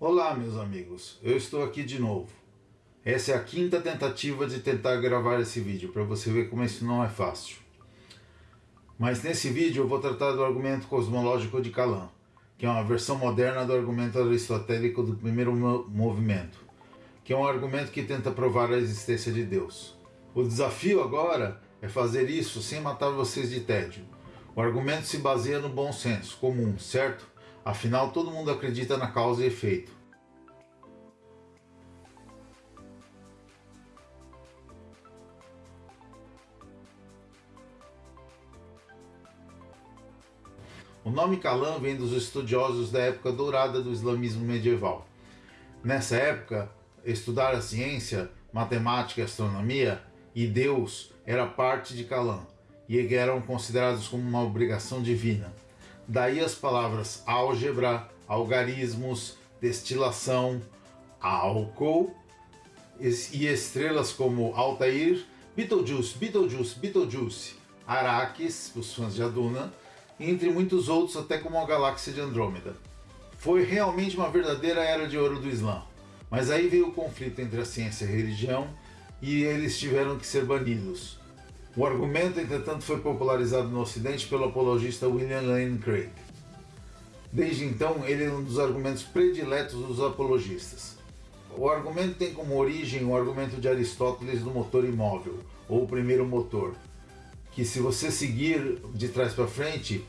Olá meus amigos, eu estou aqui de novo. Essa é a quinta tentativa de tentar gravar esse vídeo, para você ver como isso não é fácil. Mas nesse vídeo eu vou tratar do argumento cosmológico de Calan, que é uma versão moderna do argumento aristotélico do primeiro movimento, que é um argumento que tenta provar a existência de Deus. O desafio agora é fazer isso sem matar vocês de tédio. O argumento se baseia no bom senso comum, certo? Afinal, todo mundo acredita na causa e efeito. O nome Kalam vem dos estudiosos da época dourada do islamismo medieval. Nessa época, estudar a ciência, matemática e astronomia e Deus era parte de Kalam e eram considerados como uma obrigação divina. Daí as palavras álgebra, algarismos, destilação, álcool e estrelas como Altair, Beetlejuice, Beetlejuice, Beetlejuice, Araques, os fãs de Aduna, entre muitos outros até como a galáxia de Andrômeda. Foi realmente uma verdadeira era de ouro do Islã. Mas aí veio o conflito entre a ciência e a religião e eles tiveram que ser banidos. O argumento, entretanto, foi popularizado no Ocidente pelo apologista William Lane Craig. Desde então, ele é um dos argumentos prediletos dos apologistas. O argumento tem como origem o argumento de Aristóteles do motor imóvel, ou primeiro motor, que se você seguir de trás para frente,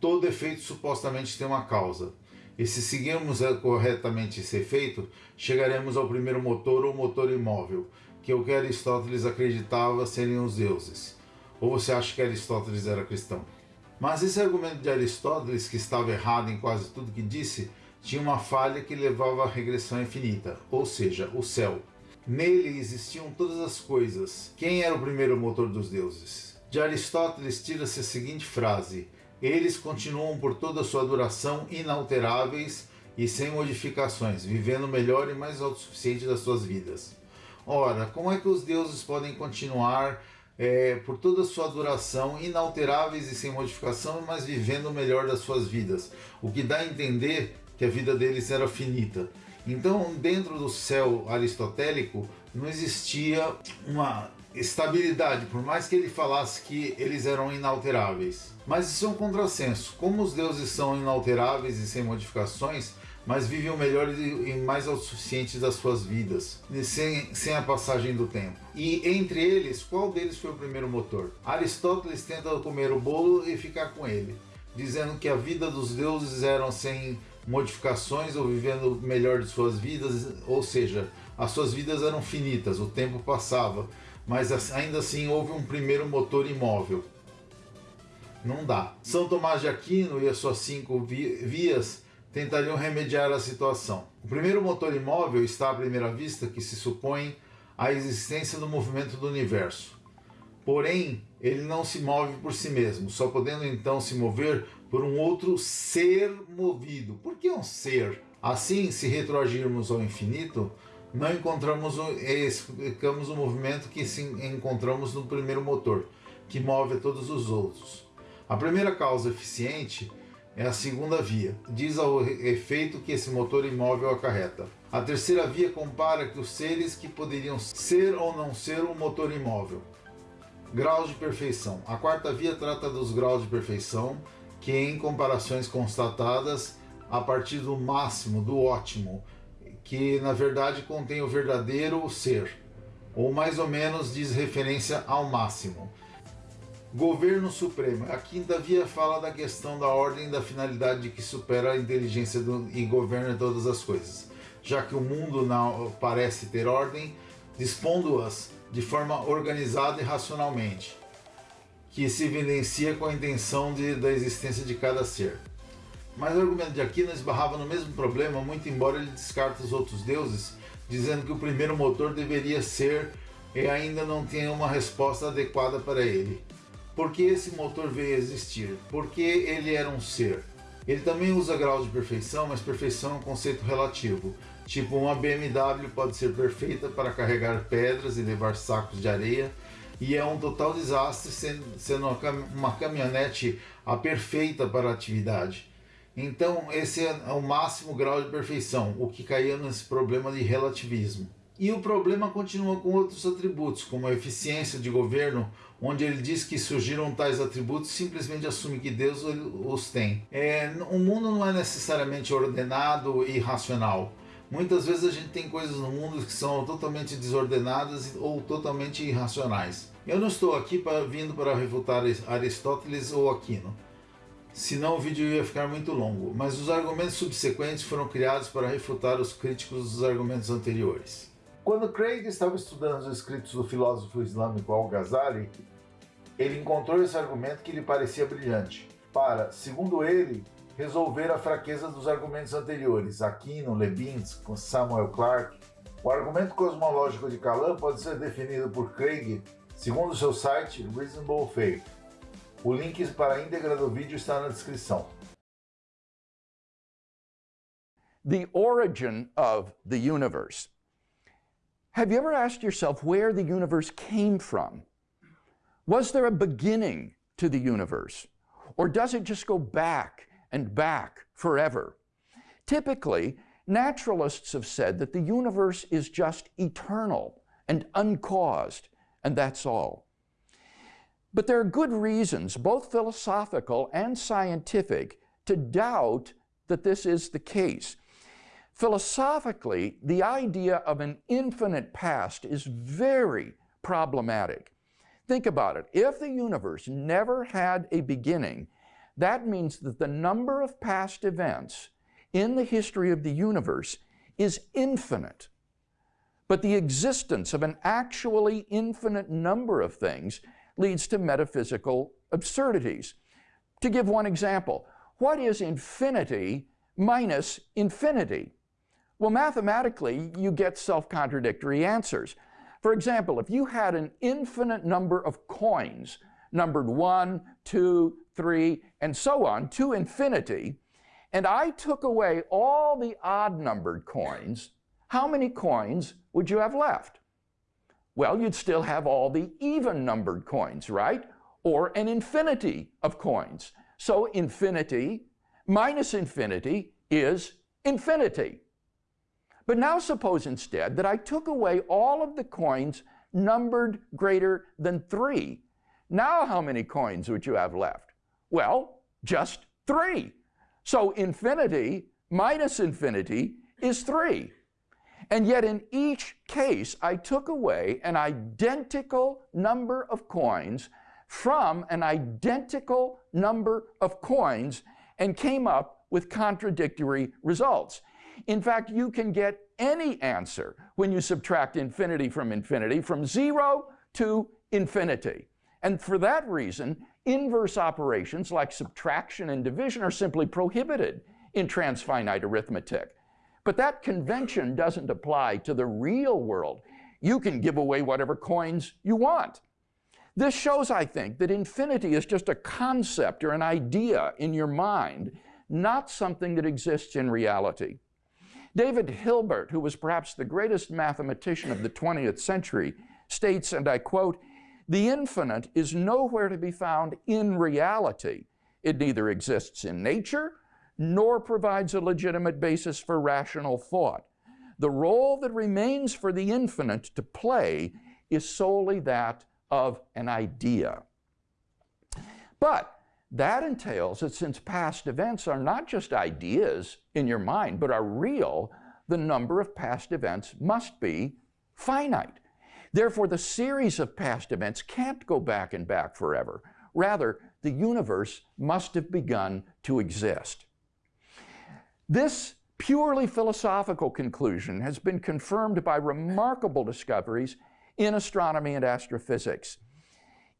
todo efeito supostamente tem uma causa. E se seguirmos corretamente esse efeito, chegaremos ao primeiro motor ou motor imóvel, que é o que Aristóteles acreditava serem os deuses. Ou você acha que Aristóteles era cristão? Mas esse argumento de Aristóteles, que estava errado em quase tudo que disse, tinha uma falha que levava à regressão infinita, ou seja, o céu. Nele existiam todas as coisas. Quem era o primeiro motor dos deuses? De Aristóteles tira-se a seguinte frase, eles continuam por toda a sua duração inalteráveis e sem modificações, vivendo melhor e mais autossuficiente das suas vidas. Ora, como é que os deuses podem continuar é, por toda a sua duração inalteráveis e sem modificação, mas vivendo o melhor das suas vidas? O que dá a entender que a vida deles era finita. Então, dentro do céu aristotélico, não existia uma estabilidade, por mais que ele falasse que eles eram inalteráveis. Mas isso é um contrassenso. Como os deuses são inalteráveis e sem modificações, mas vivem o melhor e mais autossuficientes das suas vidas, sem, sem a passagem do tempo. E entre eles, qual deles foi o primeiro motor? Aristóteles tenta comer o bolo e ficar com ele, dizendo que a vida dos deuses eram sem modificações ou vivendo melhor de suas vidas, ou seja, as suas vidas eram finitas, o tempo passava, mas ainda assim houve um primeiro motor imóvel. Não dá. São Tomás de Aquino e as suas cinco vias tentariam remediar a situação. O primeiro motor imóvel está à primeira vista que se supõe a existência do movimento do universo. Porém, ele não se move por si mesmo, só podendo então se mover por um outro ser movido. Por que um ser? Assim, se retroagirmos ao infinito, não encontramos o, explicamos o movimento que encontramos no primeiro motor, que move a todos os outros. A primeira causa eficiente é a segunda via, diz ao efeito que esse motor imóvel acarreta. A terceira via compara que os seres que poderiam ser ou não ser um motor imóvel. Graus de perfeição. A quarta via trata dos graus de perfeição, que em comparações constatadas a partir do máximo, do ótimo, que na verdade contém o verdadeiro ser, ou mais ou menos diz referência ao máximo. Governo Supremo. A quinta via fala da questão da ordem da finalidade que supera a inteligência do, e governa todas as coisas. Já que o mundo não parece ter ordem, dispondo-as de forma organizada e racionalmente, que se evidencia com a intenção de, da existência de cada ser. Mas o argumento de Aquino esbarrava no mesmo problema, muito embora ele descarte os outros deuses, dizendo que o primeiro motor deveria ser e ainda não tinha uma resposta adequada para ele. Por que esse motor veio a existir? Porque ele era um ser. Ele também usa graus de perfeição, mas perfeição é um conceito relativo. Tipo, uma BMW pode ser perfeita para carregar pedras e levar sacos de areia, e é um total desastre sendo uma caminhonete a perfeita para a atividade. Então, esse é o máximo grau de perfeição, o que caía nesse problema de relativismo. E o problema continua com outros atributos, como a eficiência de governo, onde ele diz que surgiram tais atributos simplesmente assume que Deus os tem. É, o mundo não é necessariamente ordenado e racional. Muitas vezes a gente tem coisas no mundo que são totalmente desordenadas ou totalmente irracionais. Eu não estou aqui para, vindo para refutar Aristóteles ou Aquino, senão o vídeo ia ficar muito longo, mas os argumentos subsequentes foram criados para refutar os críticos dos argumentos anteriores. Quando Craig estava estudando os escritos do filósofo islâmico Al-Ghazali, ele encontrou esse argumento que lhe parecia brilhante, para, segundo ele, resolver a fraqueza dos argumentos anteriores, Aquino, Leibniz, Samuel Clarke. O argumento cosmológico de Kalam pode ser definido por Craig segundo seu site Reasonable Faith. O link para a íntegra do vídeo está na descrição. The origin of the universe. Have you ever asked yourself where the universe came from? Was there a beginning to the universe? Or does it just go back and back forever? Typically, naturalists have said that the universe is just eternal and uncaused, and that's all. But there are good reasons, both philosophical and scientific, to doubt that this is the case. Philosophically, the idea of an infinite past is very problematic. Think about it. If the universe never had a beginning, that means that the number of past events in the history of the universe is infinite. But the existence of an actually infinite number of things leads to metaphysical absurdities. To give one example, what is infinity minus infinity? Well, mathematically, you get self-contradictory answers. For example, if you had an infinite number of coins, numbered 1, 2, 3, and so on, to infinity, and I took away all the odd-numbered coins, how many coins would you have left? Well, you'd still have all the even-numbered coins, right? Or an infinity of coins. So infinity minus infinity is infinity. But now suppose instead that I took away all of the coins numbered greater than three. Now how many coins would you have left? Well, just three. So infinity minus infinity is three. And yet in each case, I took away an identical number of coins from an identical number of coins and came up with contradictory results. In fact, you can get any answer when you subtract infinity from infinity, from zero to infinity. And for that reason, inverse operations like subtraction and division are simply prohibited in transfinite arithmetic. But that convention doesn't apply to the real world. You can give away whatever coins you want. This shows, I think, that infinity is just a concept or an idea in your mind, not something that exists in reality. David Hilbert, who was perhaps the greatest mathematician of the 20th century, states, and I quote, the infinite is nowhere to be found in reality. It neither exists in nature nor provides a legitimate basis for rational thought. The role that remains for the infinite to play is solely that of an idea. But that entails that since past events are not just ideas in your mind, but are real, the number of past events must be finite. Therefore, the series of past events can't go back and back forever. Rather, the universe must have begun to exist. This purely philosophical conclusion has been confirmed by remarkable discoveries in astronomy and astrophysics.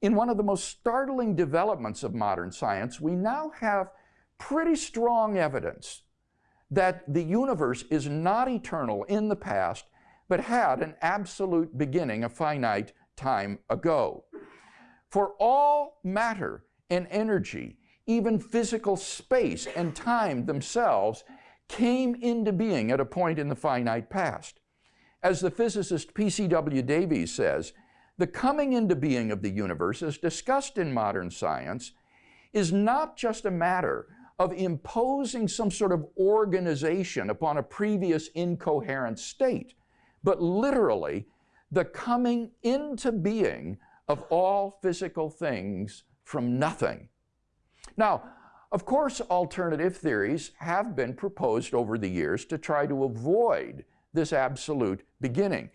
In one of the most startling developments of modern science, we now have pretty strong evidence that the universe is not eternal in the past, but had an absolute beginning a finite time ago. For all matter and energy even physical space and time themselves came into being at a point in the finite past. As the physicist P.C.W. Davies says, the coming into being of the universe, as discussed in modern science, is not just a matter of imposing some sort of organization upon a previous incoherent state, but literally the coming into being of all physical things from nothing. Now, of course, alternative theories have been proposed over the years to try to avoid this absolute beginning.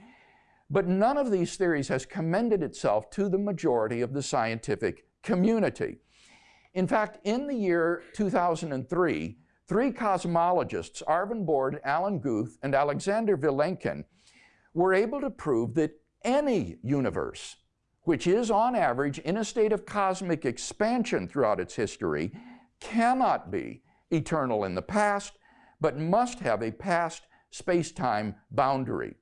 But none of these theories has commended itself to the majority of the scientific community. In fact, in the year 2003, three cosmologists, Arvin Bord, Alan Guth, and Alexander Vilenkin, were able to prove that any universe, which is on average in a state of cosmic expansion throughout its history, cannot be eternal in the past, but must have a past space-time boundary.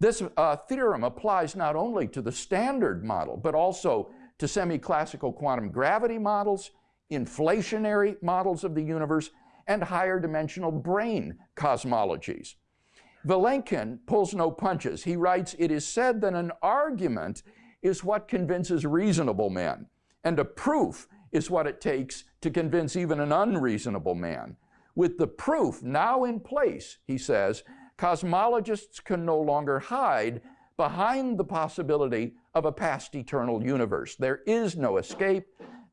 This uh, theorem applies not only to the standard model, but also to semi-classical quantum gravity models, inflationary models of the universe, and higher dimensional brain cosmologies. Vilenkin pulls no punches. He writes, It is said that an argument is what convinces reasonable men, and a proof is what it takes to convince even an unreasonable man. With the proof now in place, he says, cosmologists can no longer hide behind the possibility of a past eternal universe. There is no escape.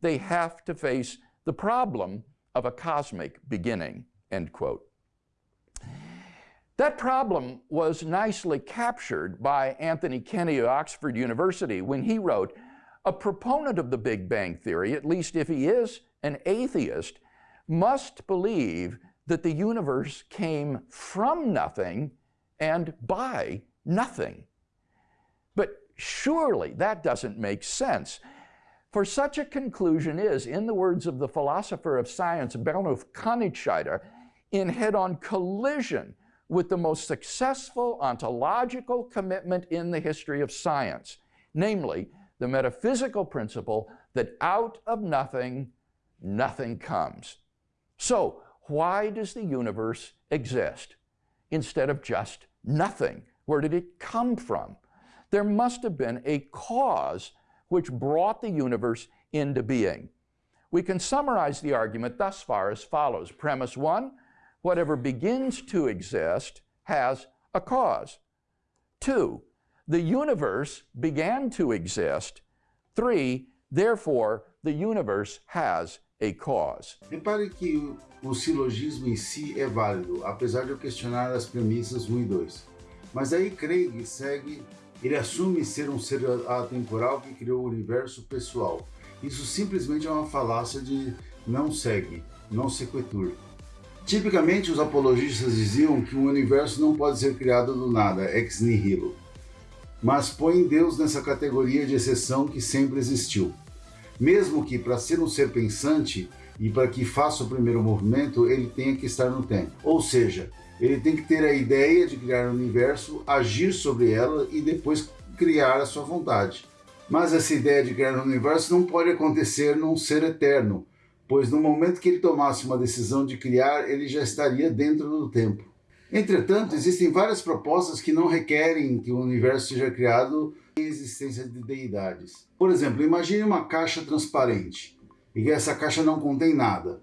They have to face the problem of a cosmic beginning, end quote. That problem was nicely captured by Anthony Kenny of Oxford University when he wrote, a proponent of the Big Bang Theory, at least if he is an atheist, must believe that the universe came from nothing and by nothing. But surely that doesn't make sense. For such a conclusion is, in the words of the philosopher of science Bernhard Königscheider, in head-on collision with the most successful ontological commitment in the history of science, namely the metaphysical principle that out of nothing, nothing comes. So, why does the universe exist instead of just nothing? Where did it come from? There must have been a cause which brought the universe into being. We can summarize the argument thus far as follows. Premise one, whatever begins to exist has a cause. Two, the universe began to exist. Three, therefore, the universe has a cause. Repare que o silogismo em si é válido, apesar de eu questionar as premissas 1 e 2. Mas aí Craig segue, ele assume ser um ser atemporal que criou o universo pessoal. Isso simplesmente é uma falácia de não segue, não sequitur. Tipicamente, os apologistas diziam que o universo não pode ser criado do nada, ex nihilo, mas põe Deus nessa categoria de exceção que sempre existiu. Mesmo que, para ser um ser pensante e para que faça o primeiro movimento, ele tenha que estar no tempo. Ou seja, ele tem que ter a ideia de criar o um universo, agir sobre ela e depois criar a sua vontade. Mas essa ideia de criar um universo não pode acontecer num ser eterno, pois no momento que ele tomasse uma decisão de criar, ele já estaria dentro do tempo. Entretanto, existem várias propostas que não requerem que o universo seja criado existência de deidades. Por exemplo, imagine uma caixa transparente e que essa caixa não contém nada.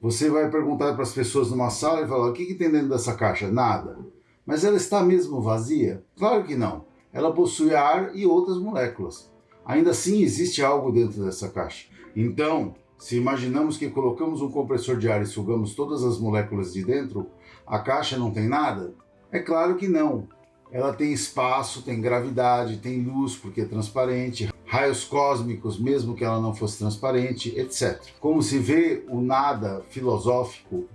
Você vai perguntar para as pessoas numa sala e falar, o que, que tem dentro dessa caixa? Nada. Mas ela está mesmo vazia? Claro que não. Ela possui ar e outras moléculas. Ainda assim existe algo dentro dessa caixa. Então, se imaginamos que colocamos um compressor de ar e sugamos todas as moléculas de dentro, a caixa não tem nada? É claro que não. Ela tem espaço, tem gravidade, tem luz porque é transparente, raios cósmicos mesmo que ela não fosse transparente, etc. Como se vê o nada filosófico,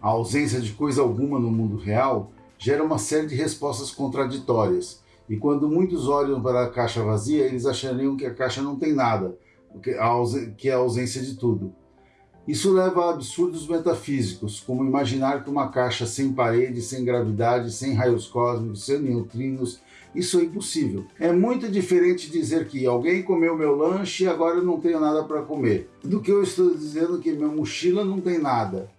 a ausência de coisa alguma no mundo real, gera uma série de respostas contraditórias. E quando muitos olham para a caixa vazia, eles achariam que a caixa não tem nada, que é a ausência de tudo. Isso leva a absurdos metafísicos, como imaginar que uma caixa sem parede, sem gravidade, sem raios cósmicos, sem neutrinos, isso é impossível. É muito diferente dizer que alguém comeu meu lanche e agora eu não tenho nada para comer, do que eu estou dizendo que minha mochila não tem nada.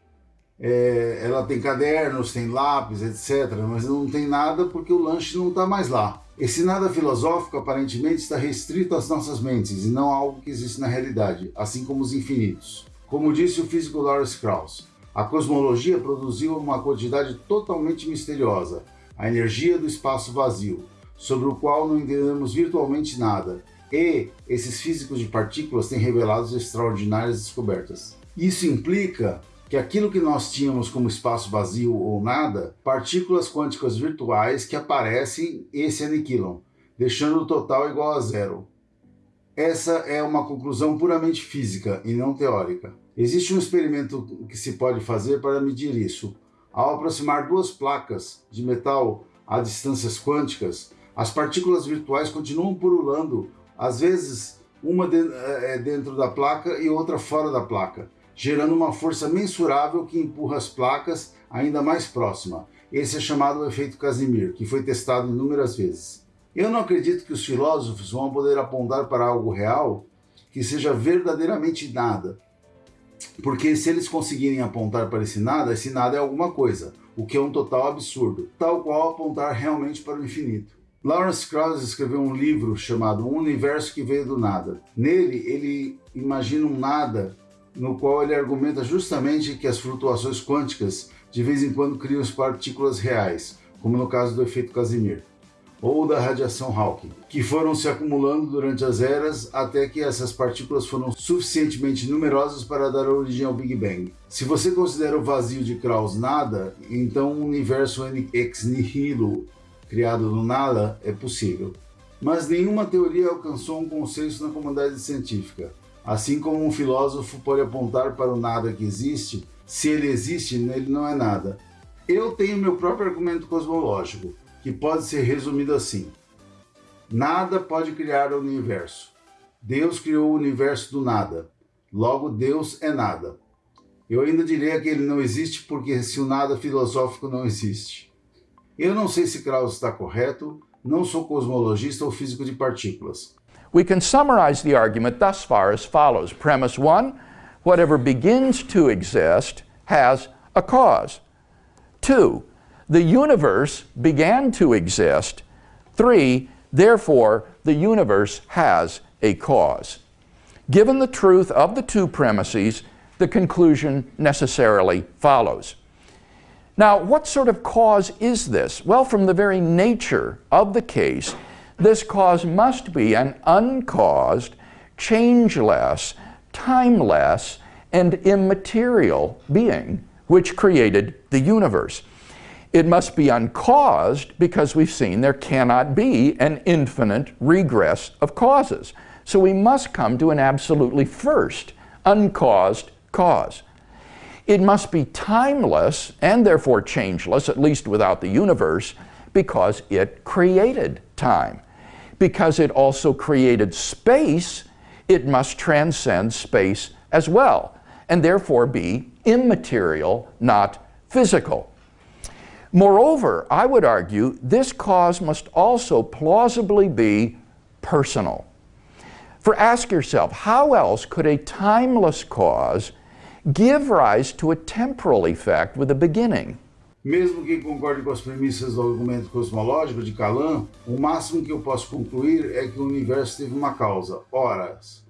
É, ela tem cadernos, tem lápis, etc., mas não tem nada porque o lanche não está mais lá. Esse nada filosófico aparentemente está restrito às nossas mentes e não a algo que existe na realidade, assim como os infinitos. Como disse o físico Lawrence Krauss, a cosmologia produziu uma quantidade totalmente misteriosa, a energia do espaço vazio, sobre o qual não entendemos virtualmente nada, e esses físicos de partículas têm revelado extraordinárias descobertas. Isso implica que aquilo que nós tínhamos como espaço vazio ou nada, partículas quânticas virtuais que aparecem e se aniquilam, deixando o total igual a zero. Essa é uma conclusão puramente física e não teórica. Existe um experimento que se pode fazer para medir isso. Ao aproximar duas placas de metal a distâncias quânticas, as partículas virtuais continuam pululando, às vezes uma é, dentro da placa e outra fora da placa, gerando uma força mensurável que empurra as placas ainda mais próxima. Esse é chamado efeito Casimir, que foi testado inúmeras vezes. Eu não acredito que os filósofos vão poder apontar para algo real que seja verdadeiramente nada. Porque se eles conseguirem apontar para esse nada, esse nada é alguma coisa, o que é um total absurdo, tal qual apontar realmente para o infinito. Lawrence Krauss escreveu um livro chamado Um Universo que Veio do Nada. Nele, ele imagina um nada no qual ele argumenta justamente que as flutuações quânticas de vez em quando criam partículas reais, como no caso do efeito Casimir ou da radiação Hawking, que foram se acumulando durante as eras até que essas partículas foram suficientemente numerosas para dar origem ao Big Bang. Se você considera o vazio de Krauss nada, então o universo ex nihilo criado no nada é possível. Mas nenhuma teoria alcançou um consenso na comunidade científica. Assim como um filósofo pode apontar para o nada que existe, se ele existe, ele não é nada. Eu tenho meu próprio argumento cosmológico que pode ser resumido assim. Nada pode criar o universo. Deus criou o universo do nada. Logo, Deus é nada. Eu ainda diria que ele não existe porque se o nada filosófico não existe. Eu não sei se Krauss está correto, não sou cosmologista ou físico de partículas. We can summarize the argument thus far as follows. Premise 1, whatever begins to exist has a cause. 2, the universe began to exist. Three, therefore, the universe has a cause. Given the truth of the two premises, the conclusion necessarily follows. Now, what sort of cause is this? Well, from the very nature of the case, this cause must be an uncaused, changeless, timeless, and immaterial being which created the universe. It must be uncaused because we've seen there cannot be an infinite regress of causes. So we must come to an absolutely first, uncaused cause. It must be timeless and therefore changeless, at least without the universe, because it created time. Because it also created space, it must transcend space as well, and therefore be immaterial, not physical. Moreover, I would argue this cause must also plausibly be personal. For ask yourself, how else could a timeless cause give rise to a temporal effect with a beginning? Mesmo que concorde com as premissas do argumento cosmológico de Kalam, o máximo que eu posso concluir é que o universo teve uma causa, horas.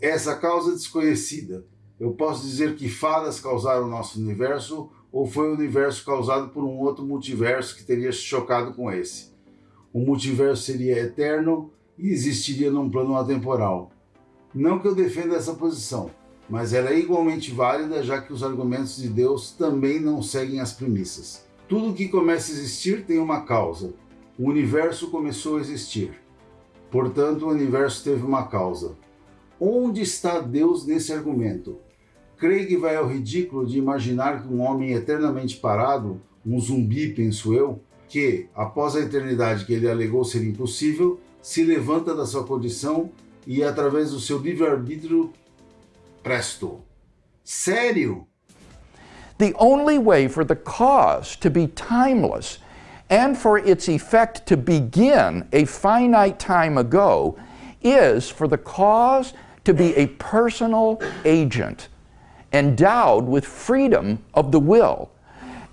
Essa causa desconhecida. Eu posso dizer que fadas causaram o nosso universo ou foi o universo causado por um outro multiverso que teria se chocado com esse? O multiverso seria eterno e existiria num plano atemporal. Não que eu defenda essa posição, mas ela é igualmente válida já que os argumentos de Deus também não seguem as premissas. Tudo que começa a existir tem uma causa. O universo começou a existir. Portanto, o universo teve uma causa. Onde está Deus nesse argumento? Craig vai ao ridículo de imaginar que um homem eternamente parado, um zumbi, penso eu, que, após a eternidade que ele alegou ser impossível, se levanta da sua condição e, através do seu livre-arbítrio, presto, Sério? The only way for the cause to be timeless and for its effect to begin a finite time ago is for the cause to be a personal agent endowed with freedom of the will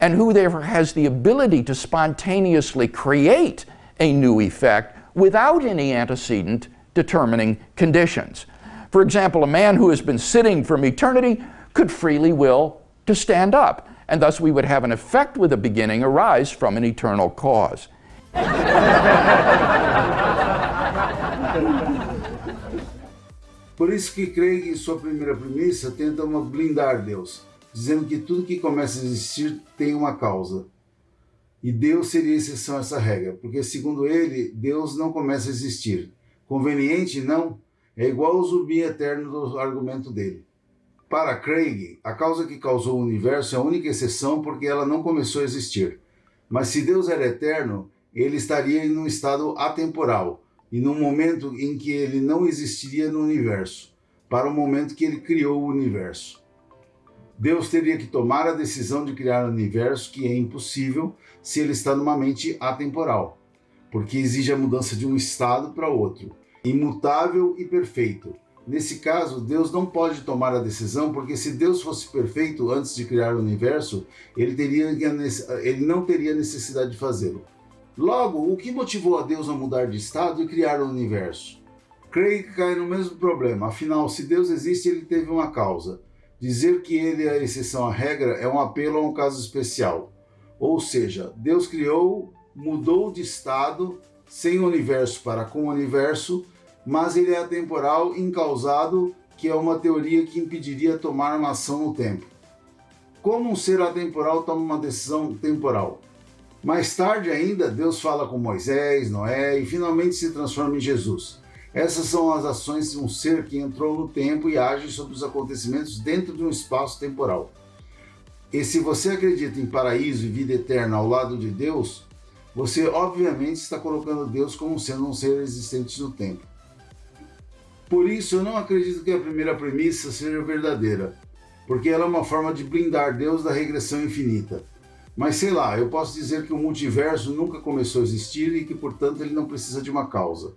and who therefore has the ability to spontaneously create a new effect without any antecedent determining conditions. For example, a man who has been sitting from eternity could freely will to stand up, and thus we would have an effect with a beginning arise from an eternal cause. Por isso que Craig, em sua primeira premissa, tenta blindar Deus, dizendo que tudo que começa a existir tem uma causa. E Deus seria exceção a essa regra, porque segundo ele, Deus não começa a existir. Conveniente? Não. É igual ao zumbi eterno do argumento dele. Para Craig, a causa que causou o universo é a única exceção porque ela não começou a existir. Mas se Deus era eterno, ele estaria em um estado atemporal e num momento em que ele não existiria no universo, para o momento que ele criou o universo. Deus teria que tomar a decisão de criar um universo que é impossível se ele está numa mente atemporal, porque exige a mudança de um estado para outro, imutável e perfeito. Nesse caso, Deus não pode tomar a decisão, porque se Deus fosse perfeito antes de criar o universo, ele, teria, ele não teria necessidade de fazê-lo. Logo, o que motivou a Deus a mudar de estado e criar o universo? Craig cai no mesmo problema, afinal, se Deus existe, ele teve uma causa. Dizer que ele é a exceção à regra é um apelo a um caso especial. Ou seja, Deus criou, mudou de estado, sem universo para com o universo, mas ele é atemporal, incausado, que é uma teoria que impediria tomar uma ação no tempo. Como um ser atemporal toma uma decisão temporal? Mais tarde ainda, Deus fala com Moisés, Noé e finalmente se transforma em Jesus. Essas são as ações de um ser que entrou no tempo e age sobre os acontecimentos dentro de um espaço temporal. E se você acredita em paraíso e vida eterna ao lado de Deus, você obviamente está colocando Deus como sendo um ser existente no tempo. Por isso, eu não acredito que a primeira premissa seja verdadeira, porque ela é uma forma de blindar Deus da regressão infinita. Mas sei lá, eu posso dizer que o multiverso nunca começou a existir e que, portanto, ele não precisa de uma causa.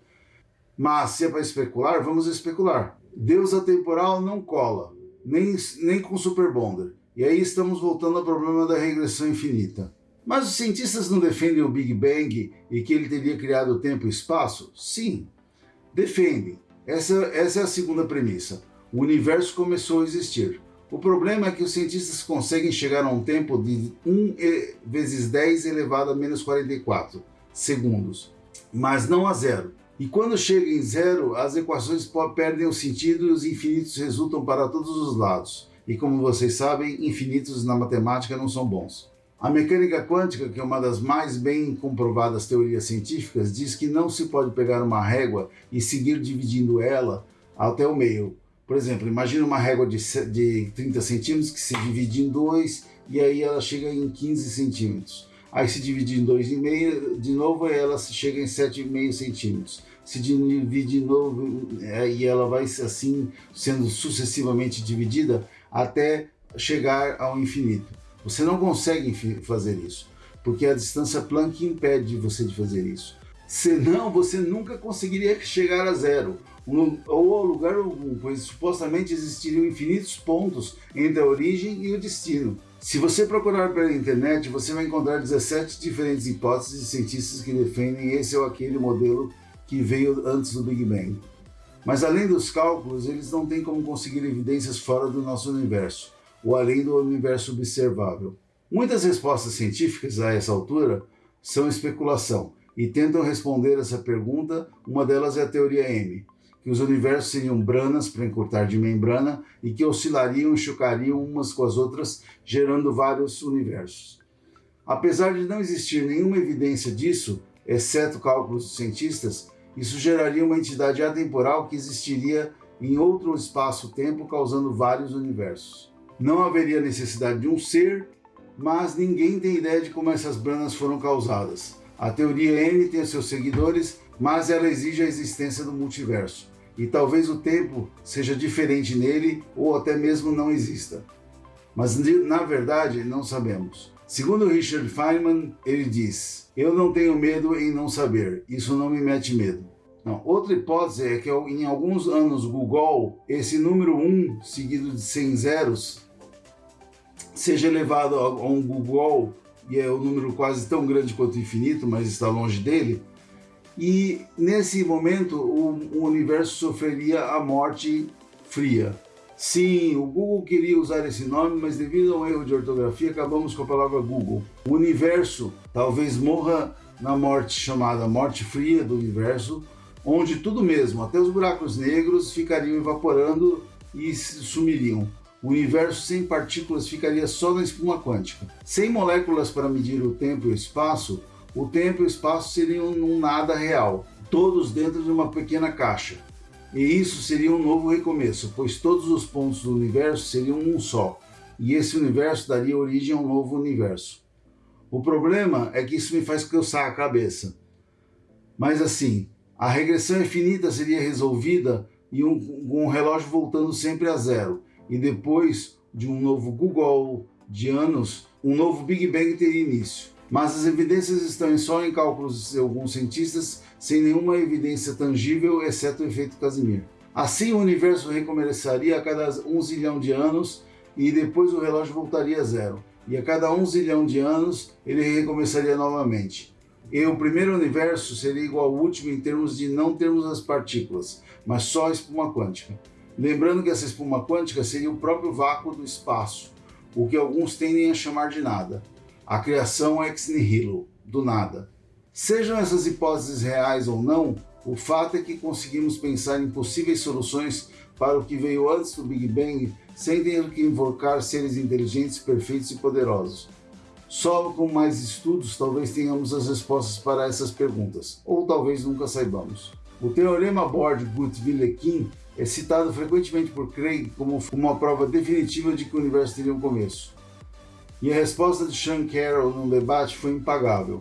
Mas se é para especular, vamos especular. Deus atemporal não cola, nem, nem com Super Bonder. E aí estamos voltando ao problema da regressão infinita. Mas os cientistas não defendem o Big Bang e que ele teria criado o tempo e o espaço? Sim, defendem. Essa, essa é a segunda premissa. O universo começou a existir. O problema é que os cientistas conseguem chegar a um tempo de 1 vezes 10 elevado a menos 44 segundos, mas não a zero. E quando chega em zero, as equações perdem o sentido e os infinitos resultam para todos os lados. E como vocês sabem, infinitos na matemática não são bons. A mecânica quântica, que é uma das mais bem comprovadas teorias científicas, diz que não se pode pegar uma régua e seguir dividindo ela até o meio. Por exemplo, imagine uma régua de, de 30 centímetros que se divide em dois e aí ela chega em 15 centímetros. Aí se divide em 2,5, de novo ela chega em 7,5 centímetros se divide de novo e ela vai assim sendo sucessivamente dividida até chegar ao infinito. Você não consegue fazer isso, porque a distância Planck impede você de fazer isso. Senão você nunca conseguiria chegar a zero, ou ao lugar algum, pois supostamente existiriam infinitos pontos entre a origem e o destino. Se você procurar pela internet, você vai encontrar 17 diferentes hipóteses de cientistas que defendem esse ou aquele modelo que veio antes do Big Bang. Mas além dos cálculos, eles não têm como conseguir evidências fora do nosso universo, ou além do universo observável. Muitas respostas científicas a essa altura são especulação e tentam responder essa pergunta. Uma delas é a teoria M, que os universos seriam branas, para encurtar de membrana, e que oscilariam e chocariam umas com as outras, gerando vários universos. Apesar de não existir nenhuma evidência disso, exceto cálculos dos cientistas, isso geraria uma entidade atemporal que existiria em outro espaço-tempo, causando vários universos. Não haveria necessidade de um ser, mas ninguém tem ideia de como essas branas foram causadas. A teoria M tem seus seguidores, mas ela exige a existência do multiverso. E talvez o tempo seja diferente nele ou até mesmo não exista. Mas na verdade não sabemos. Segundo Richard Feynman, ele diz: Eu não tenho medo em não saber, isso não me mete medo. Não. Outra hipótese é que em alguns anos Google, esse número 1 seguido de 100 zeros, seja elevado a um Google, e é um número quase tão grande quanto infinito, mas está longe dele, e nesse momento o, o universo sofreria a morte fria. Sim, o Google queria usar esse nome, mas devido a um erro de ortografia acabamos com a palavra Google. O universo talvez morra na morte chamada morte fria do universo, onde tudo mesmo, até os buracos negros, ficariam evaporando e sumiriam. O universo sem partículas ficaria só na espuma quântica. Sem moléculas para medir o tempo e o espaço, o tempo e o espaço seriam um nada real, todos dentro de uma pequena caixa. E isso seria um novo recomeço, pois todos os pontos do universo seriam um só, e esse universo daria origem a um novo universo. O problema é que isso me faz coçar a cabeça. Mas assim, a regressão infinita seria resolvida e um, um relógio voltando sempre a zero, e depois de um novo Google de anos, um novo Big Bang teria início mas as evidências estão só em cálculos de alguns cientistas, sem nenhuma evidência tangível, exceto o efeito Casimir. Assim, o universo recomeçaria a cada um zilhão de anos e depois o relógio voltaria a zero. E a cada um zilhão de anos, ele recomeçaria novamente. E o primeiro universo seria igual ao último em termos de não termos as partículas, mas só a espuma quântica. Lembrando que essa espuma quântica seria o próprio vácuo do espaço, o que alguns tendem a chamar de nada a criação ex nihilo, do nada. Sejam essas hipóteses reais ou não, o fato é que conseguimos pensar em possíveis soluções para o que veio antes do Big Bang sem ter que invocar seres inteligentes, perfeitos e poderosos. Só com mais estudos talvez tenhamos as respostas para essas perguntas, ou talvez nunca saibamos. O teorema Borg-Guth-Vilekin é citado frequentemente por Craig como uma prova definitiva de que o universo teria um começo. E a resposta de Sean Carroll num debate foi impagável.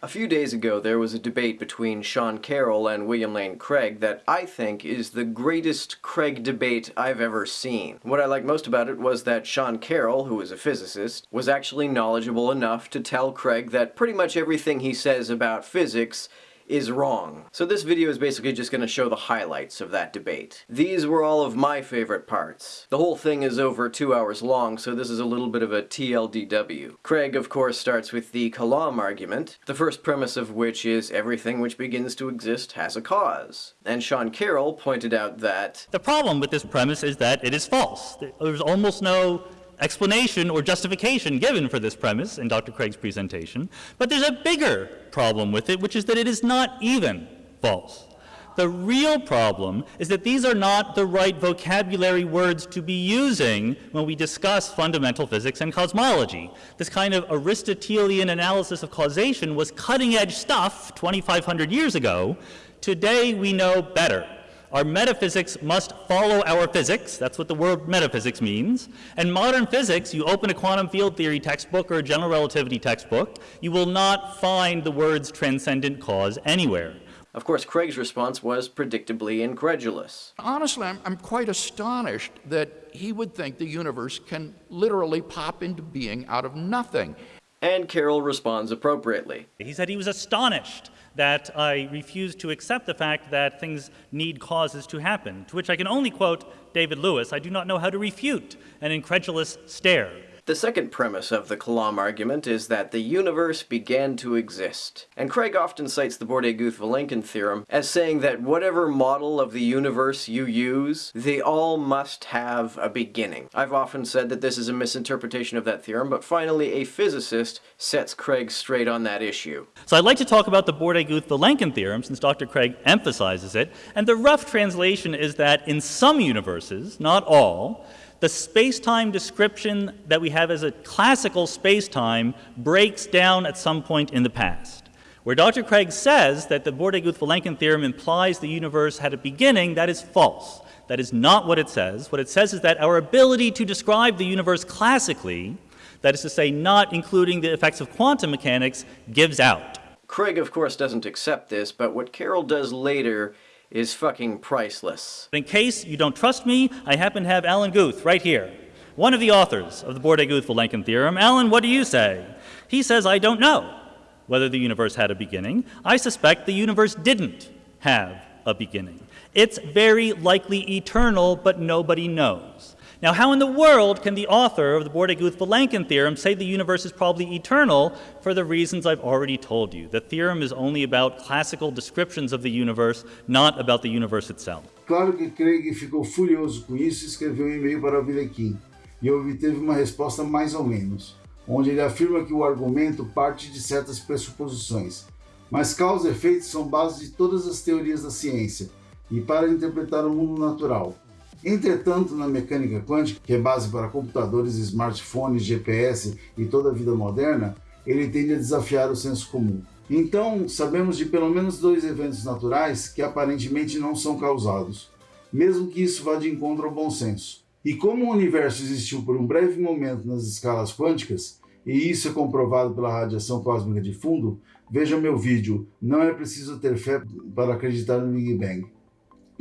A few days ago, there was a debate between Sean Carroll and William Lane Craig that I think is the greatest Craig debate I've ever seen. What I liked most about it was that Sean Carroll, who is a physicist, was actually knowledgeable enough to tell Craig that pretty much everything he says about physics is wrong. So this video is basically just going to show the highlights of that debate. These were all of my favorite parts. The whole thing is over two hours long, so this is a little bit of a TLDW. Craig, of course, starts with the Kalam argument, the first premise of which is everything which begins to exist has a cause. And Sean Carroll pointed out that... The problem with this premise is that it is false. There's almost no explanation or justification given for this premise in Dr. Craig's presentation, but there's a bigger problem with it, which is that it is not even false. The real problem is that these are not the right vocabulary words to be using when we discuss fundamental physics and cosmology. This kind of Aristotelian analysis of causation was cutting edge stuff 2,500 years ago. Today we know better. Our metaphysics must follow our physics. That's what the word metaphysics means. And modern physics, you open a quantum field theory textbook or a general relativity textbook, you will not find the words transcendent cause anywhere. Of course, Craig's response was predictably incredulous. Honestly, I'm, I'm, quite astonished that he would think the universe can literally pop into being out of nothing. And Carroll responds appropriately. He said he was astonished that I refuse to accept the fact that things need causes to happen, to which I can only quote David Lewis, I do not know how to refute an incredulous stare. The second premise of the Kalam argument is that the universe began to exist. And Craig often cites the Bordet-Guth-Vilenkin theorem as saying that whatever model of the universe you use, they all must have a beginning. I've often said that this is a misinterpretation of that theorem, but finally a physicist sets Craig straight on that issue. So I'd like to talk about the Bordet-Guth-Vilenkin theorem, since Dr. Craig emphasizes it, and the rough translation is that in some universes, not all, the space-time description that we have as a classical space-time breaks down at some point in the past. Where Dr. Craig says that the Bordet-Guth-Vilenkin theorem implies the universe had a beginning, that is false. That is not what it says. What it says is that our ability to describe the universe classically, that is to say, not including the effects of quantum mechanics, gives out. Craig, of course, doesn't accept this, but what Carroll does later is fucking priceless. In case you don't trust me, I happen to have Alan Guth right here, one of the authors of the Bordet-Guth-Vilenkin theorem. Alan, what do you say? He says, I don't know whether the universe had a beginning. I suspect the universe didn't have a beginning. It's very likely eternal, but nobody knows. Now, how in the world can the author of the Bordet-Guth-Vilenkin theorem say the universe is probably eternal for the reasons I've already told you? The theorem is only about classical descriptions of the universe, not about the universe itself. Claro que Craig ficou furioso com isso e escreveu um e-mail para Vilequim, e obteve uma resposta mais ou menos, onde ele afirma que o argumento parte de certas pressuposições, mas causa e efeito são base de todas as teorias da ciência, e para interpretar o mundo natural. Entretanto, na mecânica quântica, que é base para computadores, smartphones, GPS e toda a vida moderna, ele tende a desafiar o senso comum. Então, sabemos de pelo menos dois eventos naturais que aparentemente não são causados, mesmo que isso vá de encontro ao bom senso. E como o universo existiu por um breve momento nas escalas quânticas, e isso é comprovado pela radiação cósmica de fundo, veja meu vídeo Não é preciso ter fé para acreditar no Big Bang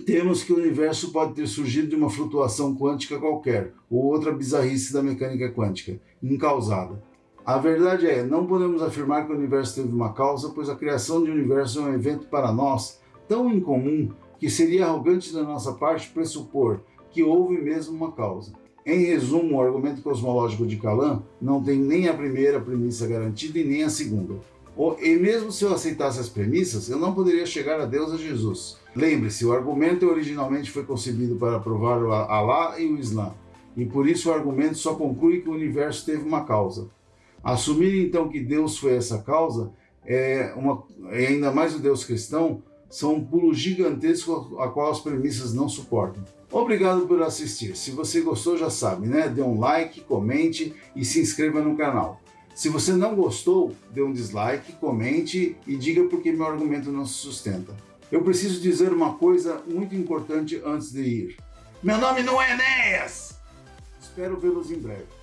temos que o universo pode ter surgido de uma flutuação quântica qualquer, ou outra bizarrice da mecânica quântica, incausada. A verdade é, não podemos afirmar que o universo teve uma causa, pois a criação de um universo é um evento para nós tão incomum que seria arrogante da nossa parte pressupor que houve mesmo uma causa. Em resumo, o argumento cosmológico de Kalam não tem nem a primeira premissa garantida e nem a segunda. E mesmo se eu aceitasse as premissas, eu não poderia chegar a Deus a Jesus. Lembre-se, o argumento originalmente foi concebido para provar o Alá e o Islã, e por isso o argumento só conclui que o universo teve uma causa. Assumir então que Deus foi essa causa, é uma, e ainda mais o Deus cristão, são um pulo gigantesco a qual as premissas não suportam. Obrigado por assistir. Se você gostou, já sabe, né? Dê um like, comente e se inscreva no canal. Se você não gostou, dê um dislike, comente e diga por que meu argumento não se sustenta. Eu preciso dizer uma coisa muito importante antes de ir. Meu nome não é Enéas! Espero vê-los em breve.